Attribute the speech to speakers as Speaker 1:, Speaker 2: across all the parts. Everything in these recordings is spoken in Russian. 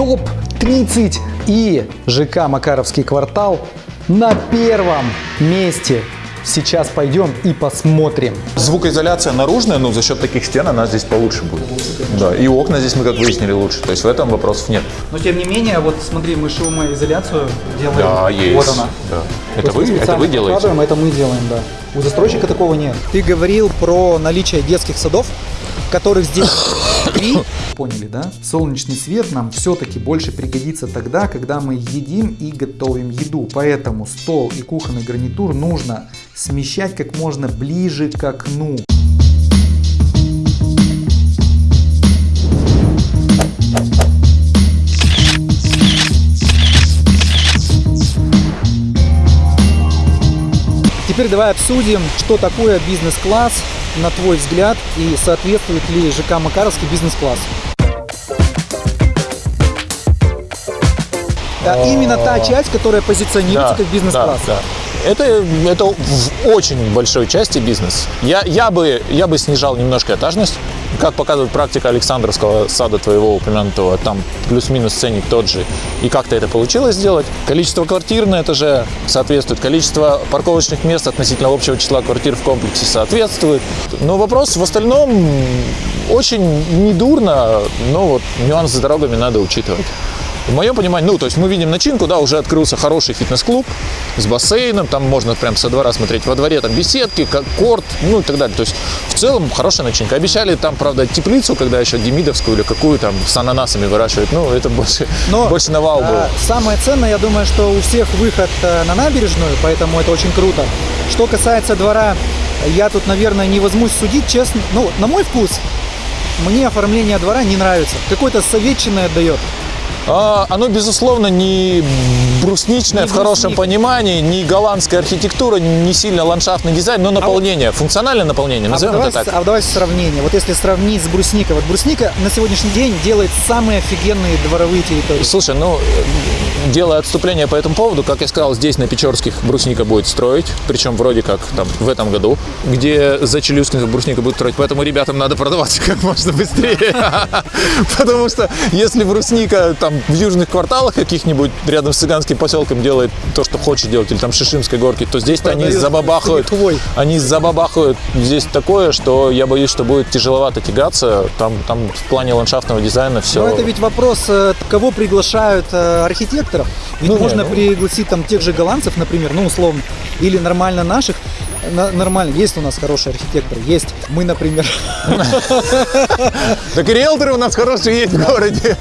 Speaker 1: топ-30 и ЖК Макаровский квартал на первом месте. Сейчас пойдем и посмотрим.
Speaker 2: Звукоизоляция наружная, ну, за счет таких стен она здесь получше будет. Да, и окна здесь мы, как выяснили, лучше. То есть в этом вопросов нет.
Speaker 1: Но тем не менее, вот смотри, мы шумоизоляцию делаем.
Speaker 2: Да, есть.
Speaker 1: Вот она.
Speaker 2: Да.
Speaker 1: То
Speaker 2: Это вы, это вы делаете?
Speaker 1: это мы делаем, да. У застройщика такого нет. Ты говорил про наличие детских садов, которых здесь три. Поняли, да? Солнечный свет нам все-таки больше пригодится тогда, когда мы едим и готовим еду. Поэтому стол и кухонный гарнитур нужно смещать как можно ближе к окну. Теперь давай обсудим, что такое бизнес-класс, на твой взгляд, и соответствует ли ЖК Макаровский бизнес-класс. Да, именно та часть, которая позиционируется как бизнес-класс.
Speaker 2: да, да. Это, это в очень большой части бизнес. Я, я, бы, я бы снижал немножко этажность. Как показывает практика Александровского сада твоего упомянутого, там плюс-минус ценник тот же. И как-то это получилось сделать. Количество квартир на этаже соответствует. Количество парковочных мест относительно общего числа квартир в комплексе соответствует. Но вопрос в остальном очень недурно, но вот нюансы с дорогами надо учитывать. В моем понимании, ну, то есть мы видим начинку, да, уже открылся хороший фитнес-клуб с бассейном, там можно прям со двора смотреть, во дворе там беседки, корт, ну и так далее. То есть в целом хорошая начинка. Обещали там, правда, теплицу, когда еще демидовскую или какую там с ананасами выращивают, ну, это больше,
Speaker 1: Но,
Speaker 2: больше на вау было.
Speaker 1: а, Самое ценное, я думаю, что у всех выход э, на набережную, поэтому это очень круто. Что касается двора, я тут, наверное, не возьмусь судить, честно. Ну, на мой вкус, мне оформление двора не нравится. Какое-то советчиное отдает.
Speaker 2: А, оно, безусловно, не брусничное
Speaker 1: Не
Speaker 2: в хорошем понимании, не голландская архитектура, не сильно ландшафтный дизайн, но наполнение, функциональное наполнение,
Speaker 1: А
Speaker 2: назовем
Speaker 1: давай,
Speaker 2: это так.
Speaker 1: а давай сравнение. Вот если сравнить с брусникой. Вот брусника на сегодняшний день делает самые офигенные дворовые территории.
Speaker 2: Слушай, ну, делая отступление по этому поводу, как я сказал, здесь на Печорских брусника будет строить, причем вроде как там в этом году, где за Челюскинских брусника будет строить, поэтому ребятам надо продаваться как можно быстрее. Потому что если брусника там в южных кварталах каких-нибудь рядом с цыганским поселком делает то, что хочет делать, или там Шишимской горки, то здесь-то они забабахают, они забабахают здесь такое, что я боюсь, что будет тяжеловато тягаться. Там, там в плане ландшафтного дизайна все.
Speaker 1: Но это ведь вопрос, э, кого приглашают э, архитекторов. Ведь
Speaker 2: Ну, не,
Speaker 1: можно
Speaker 2: ну-
Speaker 1: пригласить там тех же голландцев, например, ну условно, или нормально наших. Нормально, есть у нас хорошие архитекторы, есть. Мы, например,
Speaker 2: Так и риэлторы у нас хорошие есть в городе.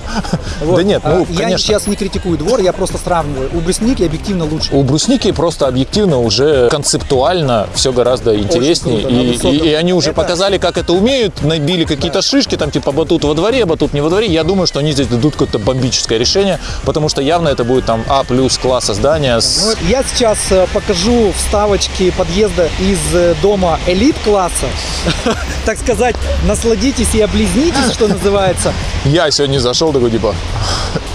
Speaker 2: Да нет,
Speaker 1: А,
Speaker 2: ну,
Speaker 1: я
Speaker 2: конечно.
Speaker 1: сейчас не критикую двор, я просто сравниваю. У брусники объективно лучше.
Speaker 2: У брусники просто объективно уже концептуально все гораздо интереснее. и, они уже показали, как это умеют, набили какие-то шишки, там типа батут во дворе, батут не во дворе. Я думаю, что они здесь дадут какое-то бомбическое решение, потому что явно это будет там А плюс класса здания
Speaker 1: Ну, я сейчас э, покажу вставочки подъезда из э, дома элит-класса. Так сказать, насладитесь и облизнитесь, что называется.
Speaker 2: Я сегодня зашел такой типа,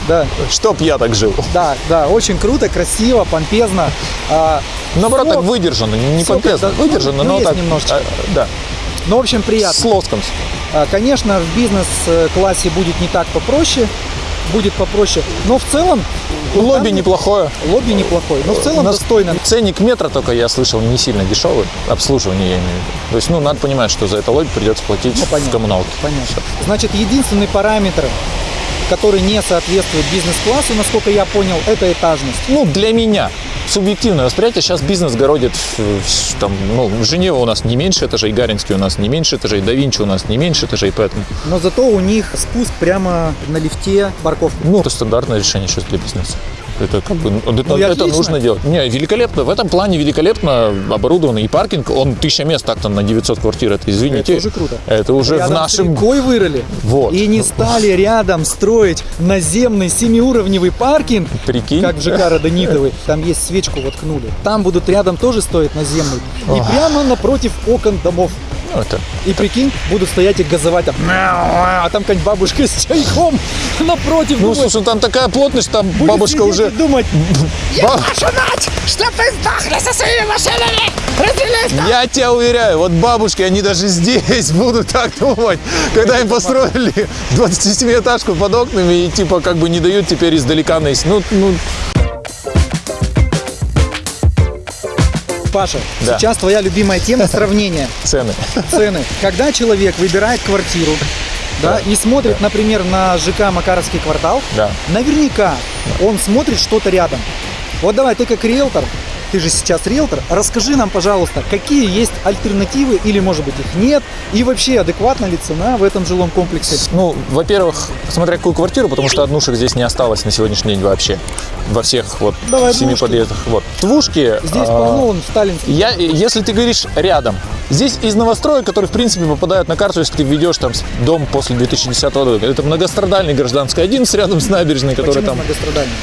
Speaker 1: Да,
Speaker 2: чтоб я так жил.
Speaker 1: да, да, очень круто, красиво, помпезно. А,
Speaker 2: Наоборот, так выдержано, не
Speaker 1: всё
Speaker 2: помпезно,
Speaker 1: как-то,
Speaker 2: выдержано,
Speaker 1: ну,
Speaker 2: но так,
Speaker 1: немножечко.
Speaker 2: а, да,
Speaker 1: Ну, в общем, приятно.
Speaker 2: с лоском.
Speaker 1: А, Конечно, в бизнес-классе будет не так попроще, будет попроще, но в целом...
Speaker 2: Лобби
Speaker 1: там
Speaker 2: неплохое.
Speaker 1: Лобби неплохой, но в целом достойно.
Speaker 2: Ценник метра только я слышал не сильно дешевый. Обслуживание я имею в виду. То есть, ну, надо понимать, что за это лобби придется платить
Speaker 1: Ну, понятно.
Speaker 2: в коммуналке.
Speaker 1: Понятно. Значит, единственный параметр, который не соответствует бизнес-классу, насколько я понял, это этажность.
Speaker 2: Ну, для меня субъективное восприятие. Сейчас бизнес городит там, ну, Женева у нас не меньше этажей, Гаринский у нас не меньше этажей, да Винчи у нас не меньше этажей, поэтому,
Speaker 1: Но зато у них спуск прямо на лифте, парковка.
Speaker 2: ну, это стандартное решение сейчас для бизнеса. Это как бы, ну, это,
Speaker 1: и
Speaker 2: это нужно делать. Не, великолепно. В этом плане великолепно оборудованный и паркинг. Он тысяча мест так-то на 900 квартир. Это, извините.
Speaker 1: Это уже круто.
Speaker 2: Это уже
Speaker 1: Рядом
Speaker 2: в нашем...
Speaker 1: с рекой вырыли.
Speaker 2: Вот.
Speaker 1: И не стали рядом строить наземный семиуровневый паркинг,
Speaker 2: Прикинь.
Speaker 1: как в ЖК Родонитовый. Там есть свечку воткнули. Там будут рядом тоже стоять наземный. И прямо напротив окон домов.
Speaker 2: Ну, это
Speaker 1: И прикинь, будут стоять и газовать там. А там какая-нибудь бабушка с чайком напротив.
Speaker 2: Ну,
Speaker 1: думает,
Speaker 2: слушай, там такая плотность, там
Speaker 1: будет
Speaker 2: бабушка уже...
Speaker 1: думать,
Speaker 2: Ба-
Speaker 1: что ты сдохли со своими машинами!
Speaker 2: Я тебя уверяю, вот бабушки, они даже здесь будут так думать, когда им построили 27-этажку под окнами и типа как бы не дают теперь издалека наесть. Ну, ну,
Speaker 1: Паша,
Speaker 2: Да.
Speaker 1: сейчас твоя любимая тема сравнения
Speaker 2: цены.
Speaker 1: цены. Когда человек выбирает квартиру, да, и смотрит, например, на ЖК Макаровский квартал,
Speaker 2: Да.
Speaker 1: наверняка он смотрит что-то рядом. Вот давай, ты как риэлтор, ты же сейчас риэлтор, расскажи нам, пожалуйста, какие есть альтернативы или, может быть, их нет, и вообще адекватна ли цена в этом жилом комплексе?
Speaker 2: Ну, во-первых, смотря какую квартиру, потому что однушек здесь не осталось на сегодняшний день вообще. Во всех вот
Speaker 1: Давай
Speaker 2: семи
Speaker 1: двушки.
Speaker 2: подъездах. Вот. Двушки.
Speaker 1: Здесь
Speaker 2: а,
Speaker 1: полно, он сталинский.
Speaker 2: Я, если ты говоришь рядом, здесь из новостроек, которые в принципе попадают на карту, если ты ведешь там дом после 2010 года, это многострадальный гражданский 11 рядом с набережной, который
Speaker 1: Почему
Speaker 2: там
Speaker 1: многострадальный?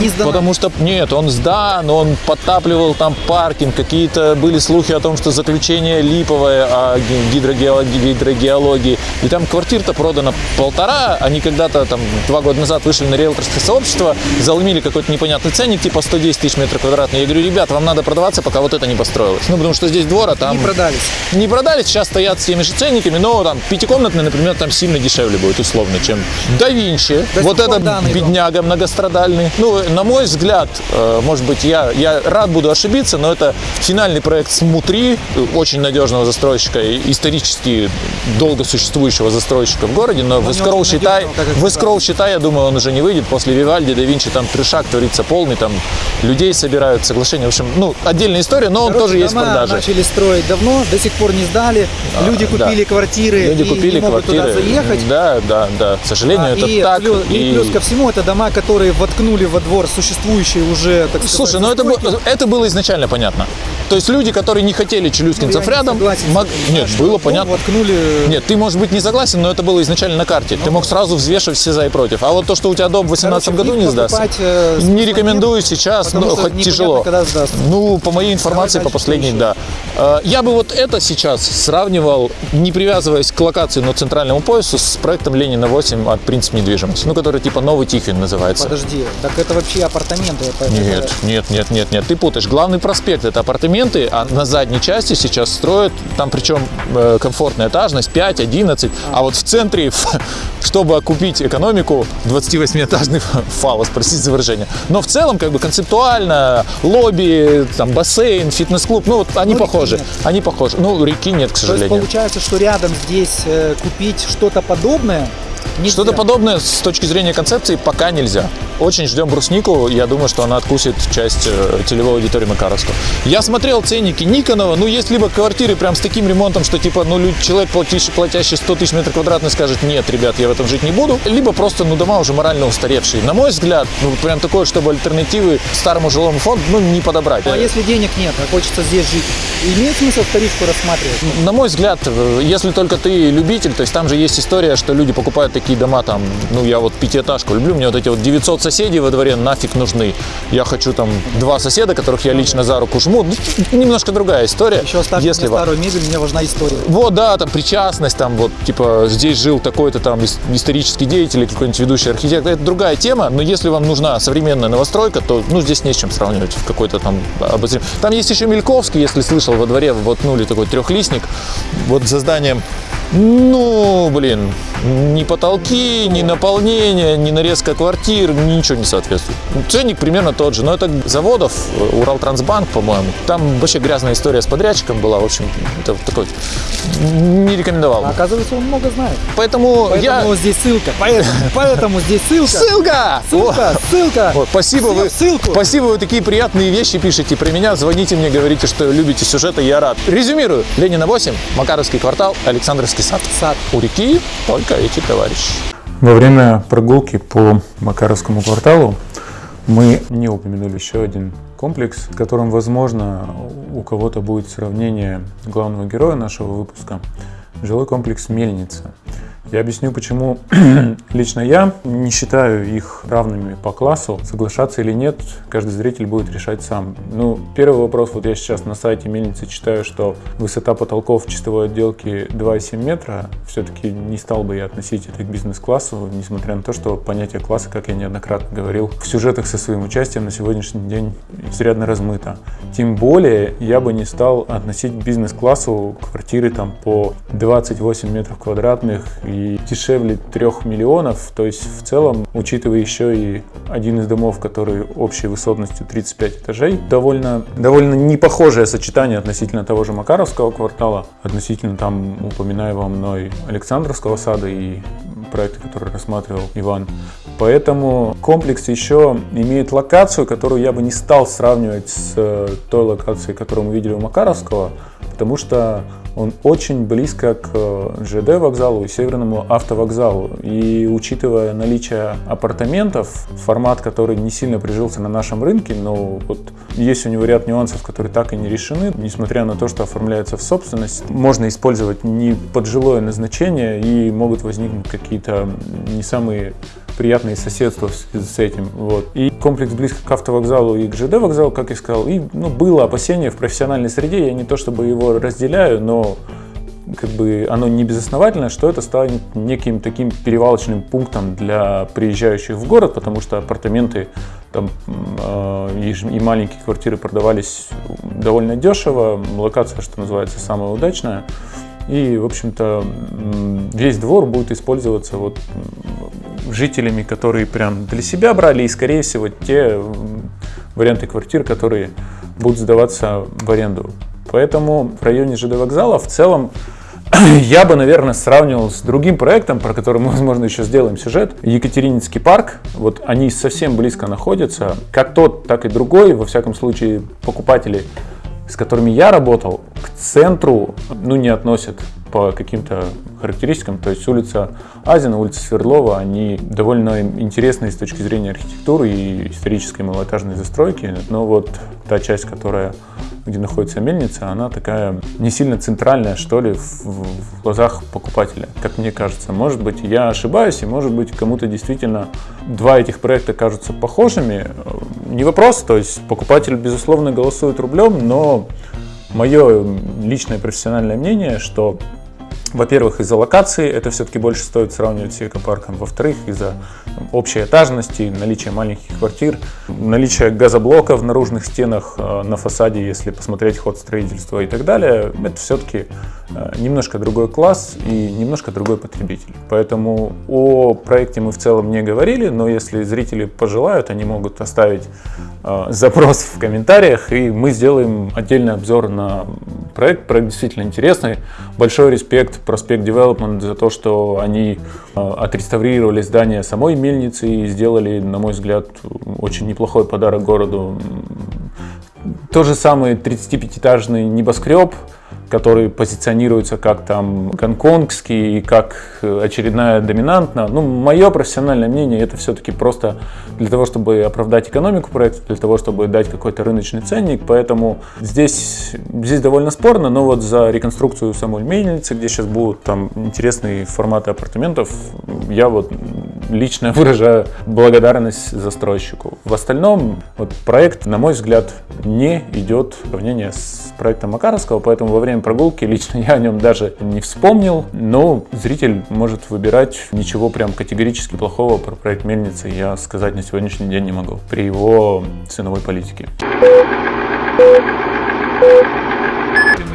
Speaker 1: Не сдана.
Speaker 2: Потому что, нет, он сдан, он подтапливал там паркинг, какие-то были слухи о том, что заключение липовое о ги- гидрогеологии, гидрогеологии. И там квартир-то продано полтора, они когда-то там два года назад вышли на риэлторское сообщество, заломили какой-то непонятный ценник, типа 110 тысяч метров квадратных. Я говорю, ребят, вам надо продаваться, пока вот это не построилось. Ну, потому что здесь двор, а там...
Speaker 1: Не продались.
Speaker 2: Не продали, сейчас стоят с теми же ценниками, но там пятикомнатный, например, там сильно дешевле будет, условно, чем Да Винчи. Вот
Speaker 1: сих пор
Speaker 2: это
Speaker 1: данный дом.
Speaker 2: бедняга многострадальный. Ну, на мой взгляд, э, может быть, я, я рад буду ошибиться, но это финальный проект Смутри, очень надежного застройщика, и исторически долго существующего застройщика в городе, но в
Speaker 1: не
Speaker 2: Искроу, считай,
Speaker 1: и
Speaker 2: в Искроу, считай, я думаю, он уже не выйдет. После Вивальди, Да Винчи, там трешак творится полный, там людей собирают, соглашения. В общем, ну, отдельная история, но он
Speaker 1: Короче,
Speaker 2: тоже есть в продаже.
Speaker 1: начали строить давно, до сих пор не сдали. Люди
Speaker 2: да.
Speaker 1: купили квартиры
Speaker 2: Люди
Speaker 1: и
Speaker 2: купили
Speaker 1: не могут
Speaker 2: квартиры.
Speaker 1: туда заехать.
Speaker 2: Да, да, да. К сожалению,
Speaker 1: А,
Speaker 2: это
Speaker 1: и,
Speaker 2: так.
Speaker 1: плюс, и плюс ко всему, это дома, которые воткнули во двор существующие уже, так сказать,
Speaker 2: Слушай, ну это, это было изначально понятно. То есть люди, которые не хотели
Speaker 1: Ну,
Speaker 2: челюскинцев
Speaker 1: не
Speaker 2: рядом,
Speaker 1: согласен с
Speaker 2: мог- нет,
Speaker 1: что
Speaker 2: было понятно.
Speaker 1: Воткнули...
Speaker 2: Нет, ты, может быть, не согласен, но это было изначально на карте. ты мог сразу взвешивать все за и против. А вот то, что у тебя дом в 2018
Speaker 1: Короче,
Speaker 2: году не сдастся,
Speaker 1: покупать, э,
Speaker 2: не рекомендую
Speaker 1: нет,
Speaker 2: сейчас, ну, хоть тяжело. Ну, по моей информации,
Speaker 1: Давай
Speaker 2: по последней, да. Э, Я бы вот это сейчас сравнивал, не привязываясь к локации, но центральному поясу, с проектом Ленина 8 от Принцип недвижимости, ну, который типа Новый Тихвин называется.
Speaker 1: Подожди, так это вообще апартаменты. это-
Speaker 2: Нет, нет, нет, нет, нет, ты путаешь. Главный проспект это апартаменты, а на задней части сейчас строят, там причем э, комфортная этажность 5, 11, а вот в центре, чтобы окупить экономику, 28-этажный фалос, простите за выражение. Но в целом, как бы концептуально, лобби, там бассейн, фитнес-клуб, ну вот они
Speaker 1: Ну,
Speaker 2: похожи,
Speaker 1: нет.
Speaker 2: они похожи. Ну, реки нет, к
Speaker 1: То есть
Speaker 2: сожалению.
Speaker 1: получается, что рядом здесь э, купить что-то подобное.
Speaker 2: Что-то подобное с точки зрения концепции пока нельзя. Очень ждем бруснику. Я думаю, что она откусит часть э, целевой аудитории Макаровского. Я смотрел ценники Никонова. Ну, есть либо квартиры прям с таким ремонтом, что типа, ну, человек, платящий, платящий 100 тысяч метров квадратных, скажет, нет, ребят, я в этом жить не буду. Либо просто, ну, дома уже морально устаревшие. На мой взгляд, ну, прям такое, чтобы альтернативы старому жилому фонду, ну, не подобрать.
Speaker 1: А если денег нет, а хочется здесь жить, имеет смысл вторичку рассматривать?
Speaker 2: На мой взгляд, э, если только ты любитель, то есть там же есть история, что люди покупают такие дома, там, ну, я вот пятиэтажку люблю, мне вот эти вот 900 соседей во дворе нафиг нужны. Я хочу там два соседа, которых я лично за руку жму. Ну, немножко другая история.
Speaker 1: Еще оставьте
Speaker 2: если
Speaker 1: мне старую мебель, мне важна история.
Speaker 2: вот, да, там причастность, там вот, типа, здесь жил такой-то там ис- исторический деятель или какой-нибудь ведущий архитектор. Это другая тема, но если вам нужна современная новостройка, то, ну, здесь не с чем сравнивать в какой-то там обозрим. Там есть еще Мельковский, если слышал, во дворе воткнули такой трехлистник, вот за зданием. Ну, блин, ни потолки, ни наполнение, ни нарезка квартир, ничего не соответствует. Ценник примерно тот же, но это заводов, э, Уралтрансбанк, по-моему. Там вообще грязная история с подрядчиком была, в общем, это такой, не рекомендовал.
Speaker 1: А оказывается, он много знает.
Speaker 2: Поэтому,
Speaker 1: Поэтому
Speaker 2: я...
Speaker 1: здесь ссылка. Поэтому, поэтому здесь ссылка.
Speaker 2: Ссылка!
Speaker 1: Ссылка, ссылка.
Speaker 2: Вот, спасибо вы,
Speaker 1: Ссылку.
Speaker 2: спасибо вы такие приятные вещи пишете про меня. Звоните мне, говорите, что любите сюжеты, я рад. Резюмирую. Ленина 8, Макаровский квартал, Александровский сад.
Speaker 1: Сад.
Speaker 2: У реки только эти товарищи.
Speaker 3: Во время прогулки по Макаровскому кварталу мы не упомянули еще один комплекс, в котором, возможно, у кого-то будет сравнение главного героя нашего выпуска – жилой комплекс «Мельница». Я объясню, почему лично я не считаю их равными по классу. Соглашаться или нет, каждый зритель будет решать сам. Ну, первый вопрос, вот я сейчас на сайте мельницы читаю, что высота потолков чистовой отделки 2,7 метра. Все-таки не стал бы я относить это к бизнес-классу, несмотря на то, что понятие класса, как я неоднократно говорил, в сюжетах со своим участием на сегодняшний день изрядно размыто. Тем более я бы не стал относить бизнес-классу квартиры там по 28 метров квадратных и дешевле 3 миллионов. То есть в целом, учитывая еще и один из домов, который общей высотностью 35 этажей, довольно, довольно непохожее сочетание относительно того же Макаровского квартала, относительно там упоминаемого мной Александровского сада и проекта, который рассматривал Иван. Поэтому комплекс еще имеет локацию, которую я бы не стал сравнивать с э, той локацией, которую мы видели у Макаровского, потому что он очень близко к э, ЖД вокзалу и северному автовокзалу. И учитывая наличие апартаментов, формат, который не сильно прижился на нашем рынке, но вот есть у него ряд нюансов, которые так и не решены, несмотря на то, что оформляется в собственность, можно использовать не под жилое назначение и могут возникнуть какие-то не самые приятные соседства с, этим. Вот. И комплекс близко к автовокзалу и к ЖД вокзалу, как я сказал, и ну, было опасение в профессиональной среде, я не то чтобы его разделяю, но как бы оно не безосновательно, что это станет неким таким перевалочным пунктом для приезжающих в город, потому что апартаменты там, э, и маленькие квартиры продавались довольно дешево, локация, что называется, самая удачная. И, в общем-то, весь двор будет использоваться вот жителями, которые прям для себя брали, и, скорее всего, те варианты квартир, которые будут сдаваться в аренду. Поэтому в районе ЖД вокзала в целом я бы, наверное, сравнивал с другим проектом, про который мы, возможно, еще сделаем сюжет. Екатерининский парк. Вот они совсем близко находятся. Как тот, так и другой. Во всяком случае, покупатели, с которыми я работал, к центру ну, не относят по каким-то характеристикам. То есть улица Азина, улица Свердлова, они довольно интересные с точки зрения архитектуры и исторической малоэтажной застройки. Но вот та часть, которая где находится мельница, она такая не сильно центральная, что ли, в, в глазах покупателя, как мне кажется. Может быть, я ошибаюсь, и может быть, кому-то действительно два этих проекта кажутся похожими. Не вопрос, то есть покупатель, безусловно, голосует рублем, но мое личное профессиональное мнение, что во-первых, из-за локации это все-таки больше стоит сравнивать с экопарком. Во-вторых, из-за общей этажности, наличия маленьких квартир, наличия газоблока в наружных стенах э, на фасаде, если посмотреть ход строительства и так далее, это все-таки э, немножко другой класс и немножко другой потребитель. Поэтому о проекте мы в целом не говорили, но если зрители пожелают, они могут оставить э, запрос в комментариях, и мы сделаем отдельный обзор на проект. Проект действительно интересный. Большой респект Проспект Development за то, что они отреставрировали здание самой мельницы и сделали, на мой взгляд, очень неплохой подарок городу. То же самое 35-этажный небоскреб, который позиционируется как там гонконгский, как очередная доминантная. Ну, мое профессиональное мнение, это все-таки просто для того, чтобы оправдать экономику проекта, для того, чтобы дать какой-то рыночный ценник. Поэтому здесь, здесь довольно спорно, но вот за реконструкцию самой мельницы, где сейчас будут там интересные форматы апартаментов, я вот лично выражаю благодарность застройщику. В остальном вот проект, на мой взгляд, не идет в сравнение с проектом Макаровского, поэтому во время прогулки лично я о нем даже не вспомнил, но зритель может выбирать. Ничего прям категорически плохого про проект Мельницы я сказать на сегодняшний день не могу при его ценовой политике.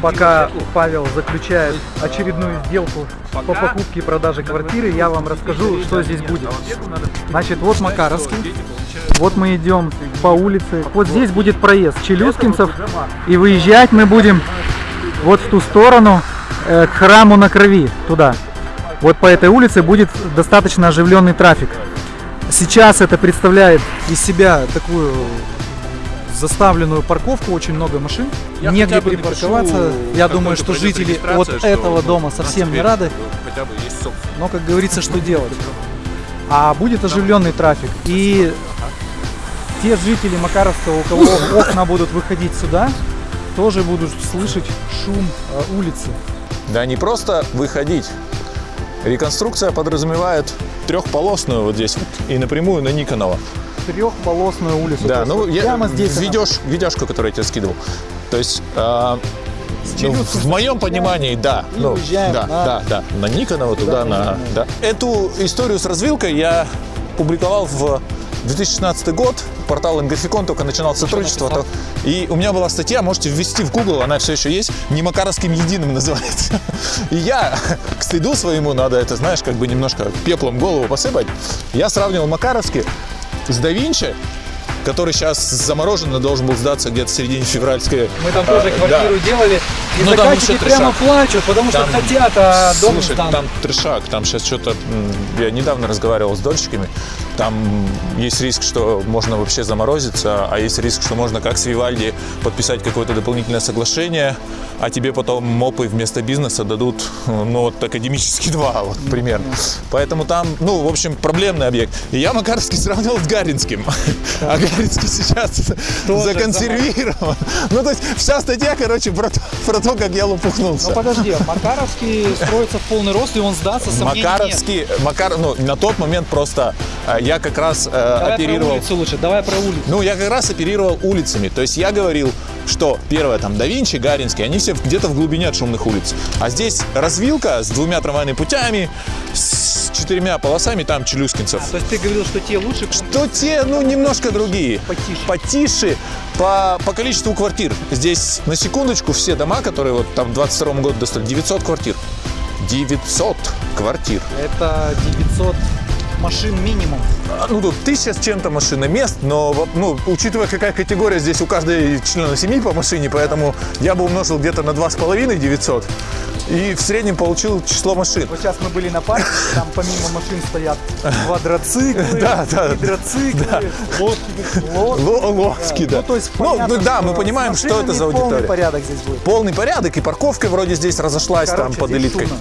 Speaker 1: Пока Павел заключает очередную сделку по покупке и продаже квартиры, я вам расскажу, что здесь будет. Значит, вот Макаровский. Вот мы идем по улице. Вот здесь будет проезд Челюскинцев. И выезжать мы будем вот в ту сторону, э, к храму на крови, туда. Вот по этой улице будет достаточно оживленный трафик. Сейчас это представляет из себя такую заставленную парковку, очень много машин, я негде припарковаться. Я думаю, что жители от что этого дома совсем не рады. Хотя бы есть Но, как говорится, что делать? А будет оживленный трафик. И те жители Макаровского, у кого окна будут выходить сюда, тоже будут слышать шум э, улицы.
Speaker 2: Да не просто выходить, Реконструкция подразумевает трехполосную вот здесь вот и напрямую на Никонова.
Speaker 1: Трехполосную улицу.
Speaker 2: Да, ну я
Speaker 1: прямо здесь она.
Speaker 2: видешь, видяшку, которую я тебе скидывал. То есть э, ну, в моем понимании, да. Ну, да,
Speaker 1: на-
Speaker 2: да, да. На Никонова туда, на.
Speaker 1: нужно.
Speaker 2: Да. Эту историю с развилкой я публиковал в 2016 год. Портал Инграфикон только начинал сотрудничество. то- И у меня была статья, можете ввести в Google, она все еще есть, не Макаровским единым называется. И я, к стыду своему, надо это, знаешь, как бы немножко пеплом голову посыпать. Я сравнивал Макаровский с да Винчи, который сейчас заморожен и должен был сдаться где-то в середине февральской.
Speaker 1: Мы там тоже
Speaker 2: А,
Speaker 1: квартиру делали, и
Speaker 2: Ну, там
Speaker 1: заказчики прямо плачут, потому что
Speaker 2: Там-
Speaker 1: хотят, а дом
Speaker 2: Слушай,
Speaker 1: сдан.
Speaker 2: там трешак, там сейчас что-то... Я недавно разговаривал с дольщиками, там есть риск, что можно вообще заморозиться, а есть риск, что можно, как с Вивальди, подписать какое-то дополнительное соглашение, а тебе потом мопы вместо бизнеса дадут, ну, вот академический два, вот, примерно. Поэтому там, ну, в общем, проблемный объект. И я Макарский сравнил с Гаринским. А Гаринский сейчас законсервирован. Ну, то есть вся статья, короче, про про то, как я лопухнулся.
Speaker 1: Ну подожди, Макаровский строится в полный рост, и он сдастся, сомнений нет.
Speaker 2: Макаровский, Макар, ну, на тот момент просто э, я как раз э,
Speaker 1: Давай про
Speaker 2: оперировал.
Speaker 1: улицу лучше, давай про улицу.
Speaker 2: Ну, я как раз оперировал улицами. То есть я говорил, что первое там да Винчи, Гаринский, они все где-то в глубине от шумных улиц. А здесь развилка с двумя трамвайными путями, с четырьмя полосами, там Челюскинцев.
Speaker 1: То есть ты говорил, что те лучше,
Speaker 2: То те, ну, немножко другие.
Speaker 1: Потише.
Speaker 2: Потише по, по количеству квартир. Здесь, на секундочку, все дома, которые вот там в 22 году достали, 900 квартир. 900 квартир.
Speaker 1: это 900 машин минимум.
Speaker 2: А, Ну, тут тысяча с чем-то машин и мест, но, ну, учитывая, какая категория здесь у каждой члена семьи по машине, поэтому я бы умножил где-то на 2,5 900 и в среднем получил число машин.
Speaker 1: Вот сейчас мы были на парке, там помимо машин стоят квадроциклы,
Speaker 2: Да, да,
Speaker 1: гидроциклы, лодки, лодки.
Speaker 2: Ло- Ловски, да.
Speaker 1: Ну, то есть,
Speaker 2: Ну,
Speaker 1: понятно,
Speaker 2: ну да, мы понимаем, что это за
Speaker 1: машинами полный
Speaker 2: аудитория.
Speaker 1: порядок здесь будет.
Speaker 2: Полный порядок, и парковка вроде здесь разошлась там
Speaker 1: Короче,
Speaker 2: под
Speaker 1: здесь
Speaker 2: элиткой.
Speaker 1: шумно.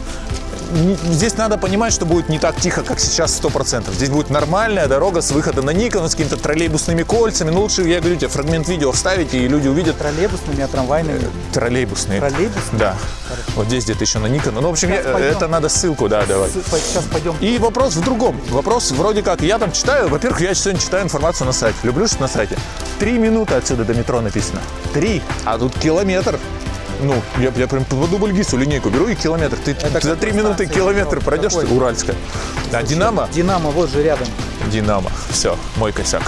Speaker 2: Здесь надо понимать, что будет не так тихо, как сейчас 100%. Здесь будет нормальная дорога с выхода на Никон, с какими-то троллейбусными кольцами. Ну, лучше, я говорю тебе, фрагмент видео вставите, и люди увидят
Speaker 1: Троллейбусными, а трамвайными.
Speaker 2: троллейбусные.
Speaker 1: Троллейбусные?
Speaker 2: Да. Вот здесь где-то еще на Никон. Ну, в общем, я- это надо ссылку, да, давать.
Speaker 1: Сейчас пойдем.
Speaker 2: И вопрос в другом. Вопрос вроде как, я там читаю, во-первых, я сегодня читаю информацию на сайте. Люблю, что на сайте. Три минуты отсюда до метро написано. Три. А тут километр. Ну, я, я прям по дубльгису линейку беру и километр. Ты за
Speaker 1: какой
Speaker 2: три минуты километр пройдешь,
Speaker 1: Какой?
Speaker 2: ты Уральская. А Динамо?
Speaker 1: Динамо вот же рядом.
Speaker 2: Динамо. Все, мой косяк.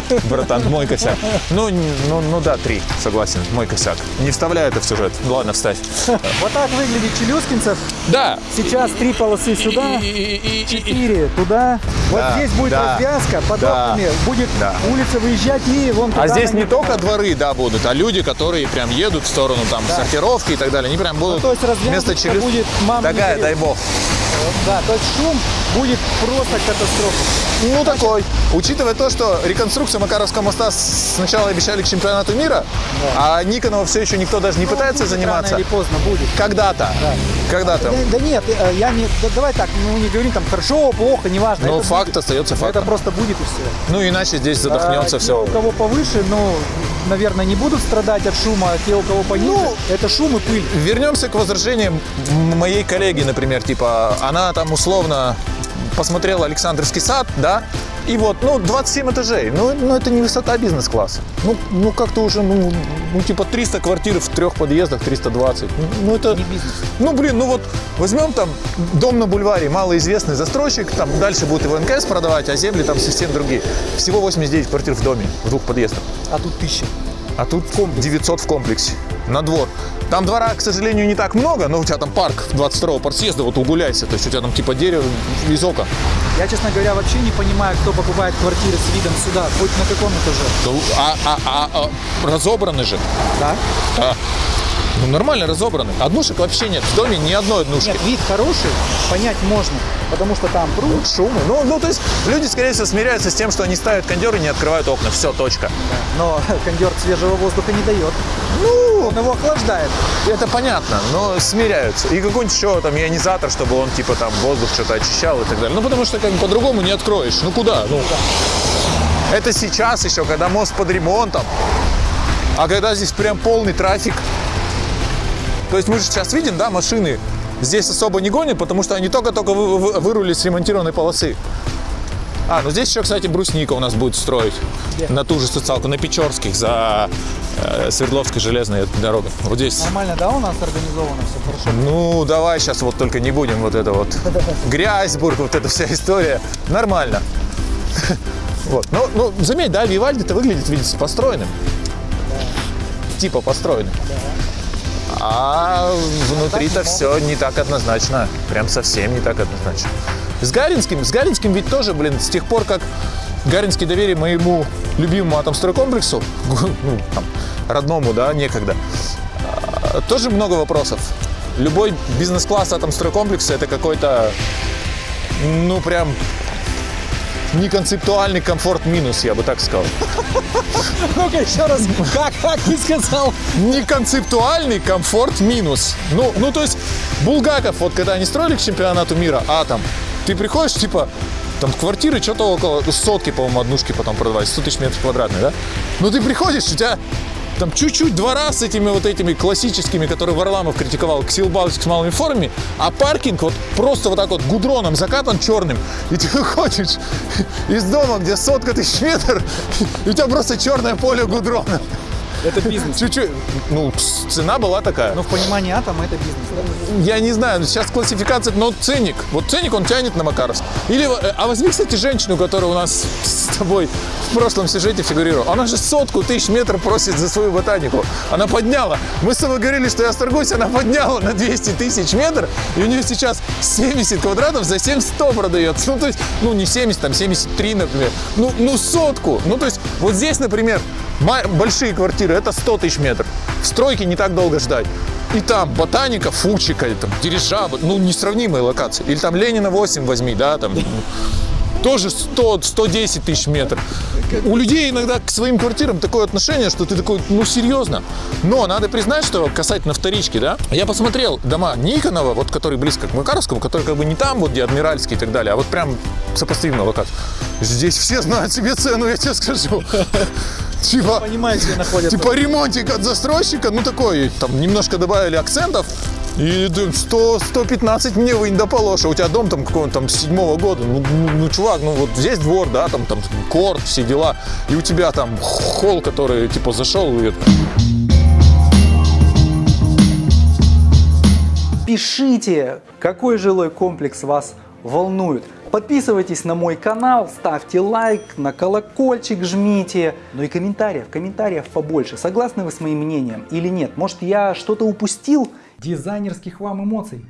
Speaker 2: Братан, мой косяк. Ну, ну, ну да, три, согласен, мой косяк. Не вставляю это в сюжет. Ну, Ладно, вставь.
Speaker 1: Вот так выглядит Челюскинцев.
Speaker 2: Да.
Speaker 1: Сейчас три полосы сюда, четыре туда. Вот
Speaker 2: Да,
Speaker 1: здесь будет
Speaker 2: да,
Speaker 1: развязка под
Speaker 2: да,
Speaker 1: окнами. Будет
Speaker 2: да.
Speaker 1: улица выезжать и вон туда.
Speaker 2: А здесь не только дворы, да, будут, а люди, которые прям едут в сторону там сортировки и так далее, они прям будут
Speaker 1: Ну, то есть развязка
Speaker 2: вместо челюсти.
Speaker 1: будет, мам, не
Speaker 2: Такая, дай бог.
Speaker 1: Да, то есть шум будет просто катастрофа.
Speaker 2: Ну, такой. Учитывая то, что реконструкция Макаровского моста сначала обещали к чемпионату мира, а Никонова все еще никто даже не пытается
Speaker 1: Будет
Speaker 2: заниматься.
Speaker 1: Рано или поздно будет.
Speaker 2: Когда-то. Когда-то.
Speaker 1: Да, да нет, э, я не. да давай так, ну не говорим там хорошо, плохо, неважно.
Speaker 2: Но
Speaker 1: это
Speaker 2: факт
Speaker 1: будет.
Speaker 2: остается
Speaker 1: Это
Speaker 2: фактом.
Speaker 1: просто будет и все.
Speaker 2: Ну, иначе здесь задохнется
Speaker 1: А, те,
Speaker 2: все.
Speaker 1: у кого повыше, ну, наверное, не будут страдать от шума, а те, у кого пониже,
Speaker 2: Ну,
Speaker 1: это шум и пыль.
Speaker 2: Вернемся к возражениям моей коллеги, например, типа, она там условно посмотрела Александровский сад, да, и вот, ну, 27 этажей, ну, ну это не высота бизнес-класса. Ну, ну как-то уже, ну, ну, типа 300 квартир в трех подъездах, 320. Ну, Ну, это...
Speaker 1: Не бизнес.
Speaker 2: Ну, блин, ну вот возьмем там дом на бульваре, малоизвестный застройщик, там дальше будет его НКС продавать, а земли там совсем другие. Всего 89 квартир в доме, в двух подъездах.
Speaker 1: А тут тысяча.
Speaker 2: А тут 900 в комплексе. На двор. Там двора, к сожалению, не так много, но у тебя там парк 22-го партсъезда, вот угуляйся. То есть у тебя там типа дерево из окон.
Speaker 1: Я, честно говоря, вообще не понимаю, кто покупает квартиры с видом сюда, хоть на каком этаже.
Speaker 2: А, а, а, а разобраны же.
Speaker 1: Да?
Speaker 2: Да. Ну, нормально разобраны. Однушек вообще нет. В доме ни одной однушки.
Speaker 1: Нет, вид хороший, понять можно, потому что там пруд,
Speaker 2: Шумы. Ну, ну, то есть люди, скорее всего, смиряются с тем, что они ставят кондер и не открывают окна. Все, точка.
Speaker 1: но кондер свежего воздуха не дает. Ну, он его охлаждает.
Speaker 2: Это понятно, но смиряются. И какой-нибудь еще там ионизатор, чтобы он типа там воздух что-то очищал и так далее. Ну, потому что как бы по-другому не откроешь. Ну, куда? Ну, это сейчас еще, когда мост под ремонтом. А когда здесь прям полный трафик. То есть мы же сейчас видим, да, машины здесь особо не гонят, потому что они только-только вы- вы- вырули с ремонтированной полосы. А, ну здесь еще, кстати, брусника у нас будет строить на ту же социалку, на Печорских, за э, Свердловской железной дорогой. Вот здесь.
Speaker 1: Нормально, да, у нас организовано все хорошо?
Speaker 2: Ну, давай сейчас вот только не будем вот это вот. Грязьбург, вот эта вся история. Нормально. Вот. Ну, ну, заметь, да, Вивальди-то выглядит, видите, построенным. Типа построенным. А внутри-то все не так однозначно. Прям совсем не так однозначно. С Гаринским, с Гаринским ведь тоже, блин, с тех пор, как Гаринский доверие моему любимому атомстройкомплексу, ну, там, родному, да, некогда, а, тоже много вопросов. Любой бизнес-класс атомстройкомплекса это какой-то, ну, прям неконцептуальный комфорт минус, я бы так сказал.
Speaker 1: Ну-ка еще раз, как, как ты сказал?
Speaker 2: Неконцептуальный комфорт минус. Ну, ну, то есть, Булгаков, вот когда они строили к чемпионату мира атом, ты приходишь, типа, там квартиры что-то около сотки, по-моему, однушки потом продавать, 100 тысяч метров квадратных, да? Ну, ты приходишь, у тебя там чуть-чуть двора с этими вот этими классическими, которые Варламов критиковал, ксилбалочек с малыми формами, а паркинг вот просто вот так вот гудроном закатан черным, и ты выходишь из дома, где сотка тысяч метров, и у тебя просто черное поле гудрона.
Speaker 1: Это бизнес.
Speaker 2: Чуть-чуть, ну, цена была такая.
Speaker 1: Но в понимании атома это бизнес. да?
Speaker 2: Я не знаю, сейчас классификация, но ценник. Вот ценник он тянет на Макаровск. Или, э, а возьми, кстати, женщину, которая у нас с тобой в прошлом сюжете фигурировала. Она же сотку тысяч метров просит за свою ботанику. Она подняла. Мы с тобой говорили, что я сторгуюсь, она подняла на 200 тысяч метров, и у нее сейчас 70 квадратов за 7100 продается. Ну, то есть, ну, не 70, там 73, например. Ну, ну, сотку. Ну, то есть, вот здесь, например, большие квартиры, это 100 тысяч метров. В стройке не так долго ждать. И там ботаника, фучика, там дирижабль, ну, несравнимые локации. Или там Ленина 8 возьми, да, там, тоже 100, 110 тысяч метров. У людей иногда к своим квартирам такое отношение, что ты такой, ну, серьезно. Но надо признать, что касательно вторички, да, я посмотрел дома Никонова, вот который близко к Макаровскому, который как бы не там, вот где Адмиральский и так далее, а вот прям сопоставимая локация. Здесь все знают себе цену, я тебе скажу. Типа,
Speaker 1: Понимаете, где.
Speaker 2: Типа ремонтик от застройщика, ну такой, там немножко добавили акцентов. И да, 100, 115 мне вы не дополоша. У тебя дом там какого-то там седьмого года. Ну, ну, ну, чувак, ну вот здесь двор, да, там, там корт, все дела. И у тебя там холл, который типа зашел и
Speaker 1: Пишите, какой жилой комплекс вас волнует. Подписывайтесь на мой канал, ставьте лайк, на колокольчик жмите. Ну и комментариев, комментариев побольше. Согласны вы с моим мнением или нет? Может я что-то упустил? Дизайнерских вам эмоций.